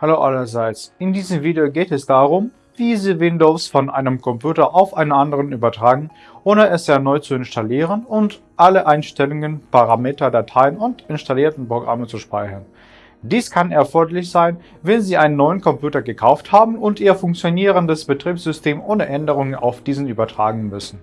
Hallo allerseits, in diesem Video geht es darum, wie Sie Windows von einem Computer auf einen anderen übertragen, ohne es erneut zu installieren und alle Einstellungen, Parameter, Dateien und installierten Programme zu speichern. Dies kann erforderlich sein, wenn Sie einen neuen Computer gekauft haben und Ihr funktionierendes Betriebssystem ohne Änderungen auf diesen übertragen müssen.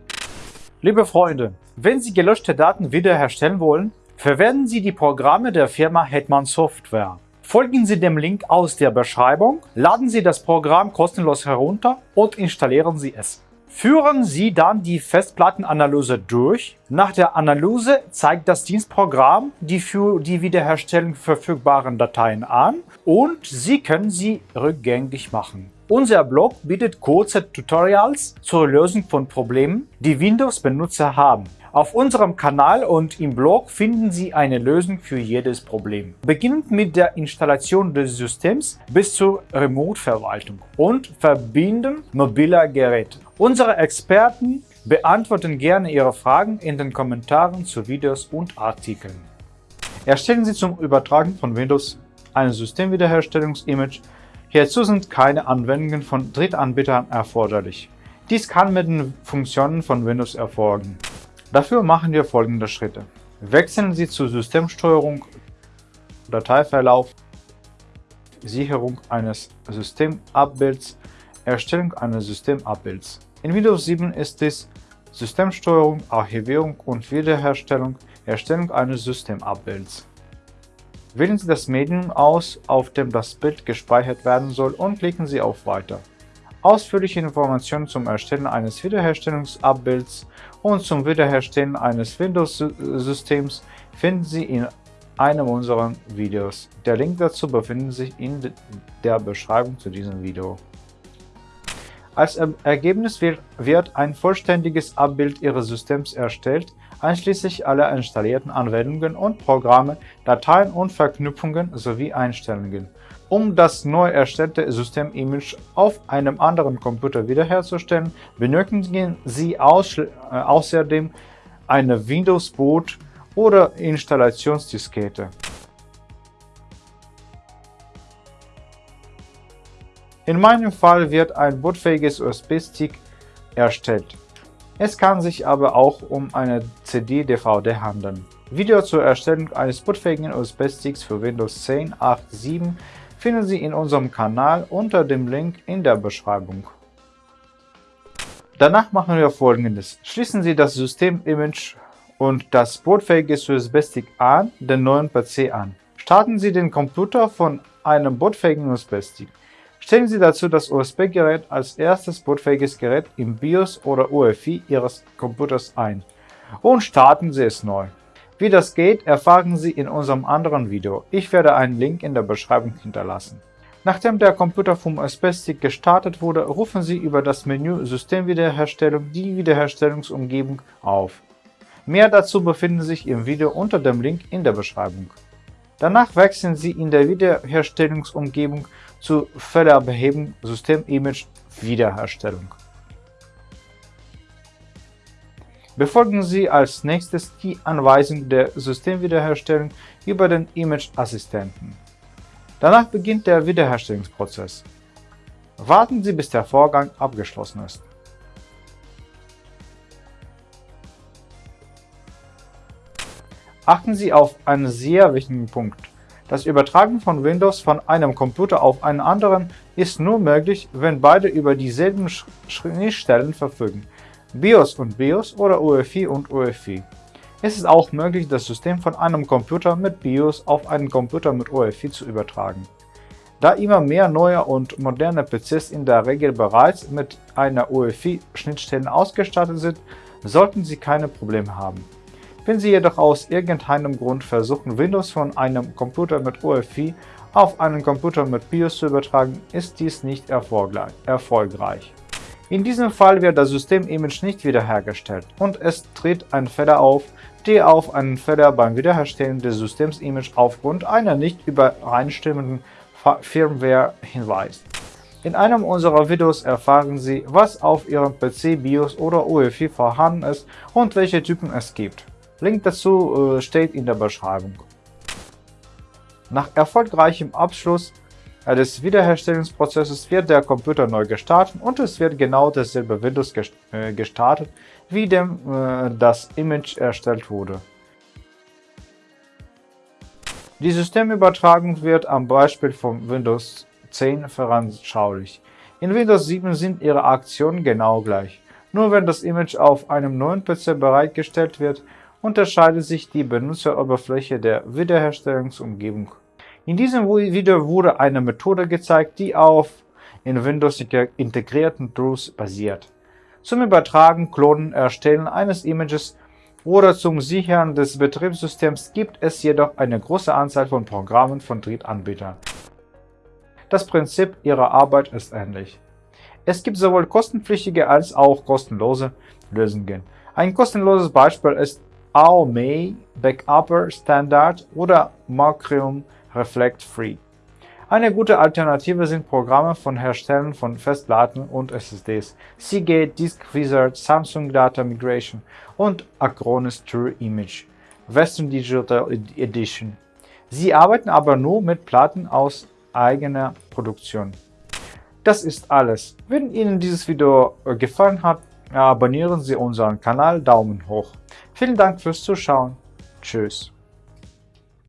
Liebe Freunde, wenn Sie gelöschte Daten wiederherstellen wollen, verwenden Sie die Programme der Firma Hetman Software. Folgen Sie dem Link aus der Beschreibung, laden Sie das Programm kostenlos herunter und installieren Sie es. Führen Sie dann die Festplattenanalyse durch. Nach der Analyse zeigt das Dienstprogramm die für die Wiederherstellung verfügbaren Dateien an und Sie können sie rückgängig machen. Unser Blog bietet kurze Tutorials zur Lösung von Problemen, die Windows-Benutzer haben. Auf unserem Kanal und im Blog finden Sie eine Lösung für jedes Problem. Beginnend mit der Installation des Systems bis zur Remote-Verwaltung und Verbinden mobiler Geräte. Unsere Experten beantworten gerne Ihre Fragen in den Kommentaren zu Videos und Artikeln. Erstellen Sie zum Übertragen von Windows ein Systemwiederherstellungs-Image. Hierzu sind keine Anwendungen von Drittanbietern erforderlich. Dies kann mit den Funktionen von Windows erfolgen. Dafür machen wir folgende Schritte. Wechseln Sie zu Systemsteuerung, Dateiverlauf, Sicherung eines Systemabbilds, Erstellung eines Systemabbilds. In Windows 7 ist es Systemsteuerung, Archivierung und Wiederherstellung, Erstellung eines Systemabbilds. Wählen Sie das Medium aus, auf dem das Bild gespeichert werden soll und klicken Sie auf Weiter. Ausführliche Informationen zum Erstellen eines Wiederherstellungsabbilds und zum Wiederherstellen eines Windows-Systems finden Sie in einem unserer Videos. Der Link dazu befindet sich in der Beschreibung zu diesem Video. Als Ergebnis wird ein vollständiges Abbild Ihres Systems erstellt, einschließlich aller installierten Anwendungen und Programme, Dateien und Verknüpfungen sowie Einstellungen. Um das neu erstellte Systemimage auf einem anderen Computer wiederherzustellen, benötigen Sie äh, außerdem eine Windows-Boot oder Installationsdiskette. In meinem Fall wird ein bootfähiges USB-Stick erstellt. Es kann sich aber auch um eine CD-DVD handeln. Video zur Erstellung eines bootfähigen USB-Sticks für Windows 10, 8, 7 finden Sie in unserem Kanal unter dem Link in der Beschreibung. Danach machen wir folgendes. Schließen Sie das Systemimage und das bootfähige USB-Stick an den neuen PC an. Starten Sie den Computer von einem bootfähigen USB-Stick. Stellen Sie dazu das USB-Gerät als erstes bootfähiges Gerät im BIOS oder UEFI Ihres Computers ein und starten Sie es neu. Wie das geht, erfahren Sie in unserem anderen Video. Ich werde einen Link in der Beschreibung hinterlassen. Nachdem der Computer vom USB-Stick gestartet wurde, rufen Sie über das Menü Systemwiederherstellung die Wiederherstellungsumgebung auf. Mehr dazu befinden sich im Video unter dem Link in der Beschreibung. Danach wechseln Sie in der Wiederherstellungsumgebung zu Fehlerbehebung Systemimage Wiederherstellung. Befolgen Sie als nächstes die Anweisung der Systemwiederherstellung über den Image-Assistenten. Danach beginnt der Wiederherstellungsprozess. Warten Sie, bis der Vorgang abgeschlossen ist. Achten Sie auf einen sehr wichtigen Punkt. Das Übertragen von Windows von einem Computer auf einen anderen ist nur möglich, wenn beide über dieselben Schnittstellen verfügen. BIOS und BIOS oder UEFI und UEFI. Es ist auch möglich, das System von einem Computer mit BIOS auf einen Computer mit UEFI zu übertragen. Da immer mehr neue und moderne PCs in der Regel bereits mit einer UEFI-Schnittstelle ausgestattet sind, sollten Sie keine Probleme haben. Wenn Sie jedoch aus irgendeinem Grund versuchen, Windows von einem Computer mit UEFI auf einen Computer mit BIOS zu übertragen, ist dies nicht erfolgreich. In diesem Fall wird das Systemimage nicht wiederhergestellt und es tritt ein Fehler auf, der auf einen Fehler beim Wiederherstellen des Systemimage aufgrund einer nicht übereinstimmenden Firmware hinweist. In einem unserer Videos erfahren Sie, was auf Ihrem PC, BIOS oder UEFI vorhanden ist und welche Typen es gibt. Link dazu äh, steht in der Beschreibung. Nach erfolgreichem Abschluss des Wiederherstellungsprozesses wird der Computer neu gestartet und es wird genau dasselbe Windows äh, gestartet, wie dem äh, das Image erstellt wurde. Die Systemübertragung wird am Beispiel von Windows 10 veranschaulicht. In Windows 7 sind ihre Aktionen genau gleich. Nur wenn das Image auf einem neuen PC bereitgestellt wird, unterscheidet sich die Benutzeroberfläche der Wiederherstellungsumgebung. In diesem Video wurde eine Methode gezeigt, die auf in Windows integrierten Tools basiert. Zum Übertragen, Klonen, Erstellen eines Images oder zum Sichern des Betriebssystems gibt es jedoch eine große Anzahl von Programmen von Drittanbietern. Das Prinzip ihrer Arbeit ist ähnlich. Es gibt sowohl kostenpflichtige als auch kostenlose Lösungen. Ein kostenloses Beispiel ist AOME Backupper Standard oder Macrium Reflect Free. Eine gute Alternative sind Programme von Herstellern von Festplatten und SSDs, Seagate, Disk Wizard, Samsung Data Migration und Acronis True Image, Western Digital Edition. Sie arbeiten aber nur mit Platten aus eigener Produktion. Das ist alles. Wenn Ihnen dieses Video gefallen hat, abonnieren Sie unseren Kanal Daumen hoch. Vielen Dank fürs Zuschauen. Tschüss.